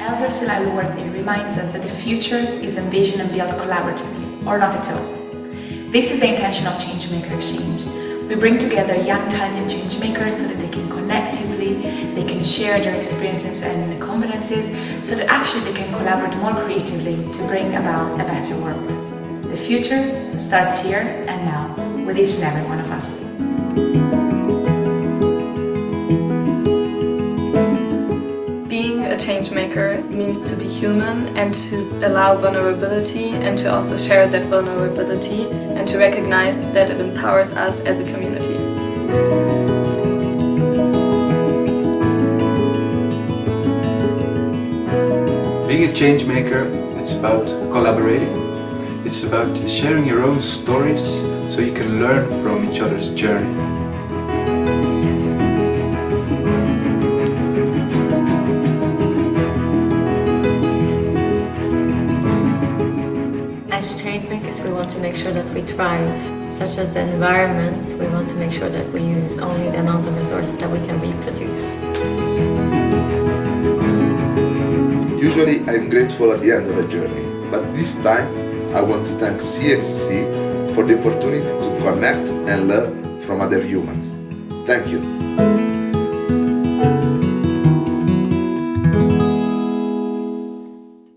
Elder Silai Luwardi reminds us that the future is envisioned and built collaboratively, or not at all. This is the intention of Changemaker Exchange. We bring together young talented changemakers so that they can connectively, they can share their experiences and confidences, so that actually they can collaborate more creatively to bring about a better world. The future starts here and now, with each and every one of us. A change maker means to be human and to allow vulnerability and to also share that vulnerability and to recognize that it empowers us as a community. Being a change maker, it's about collaborating. It's about sharing your own stories so you can learn from each other's journey. As change makers, we want to make sure that we thrive, such as the environment. We want to make sure that we use only the amount of resources that we can reproduce. Usually I'm grateful at the end of a journey, but this time I want to thank CXC for the opportunity to connect and learn from other humans. Thank you.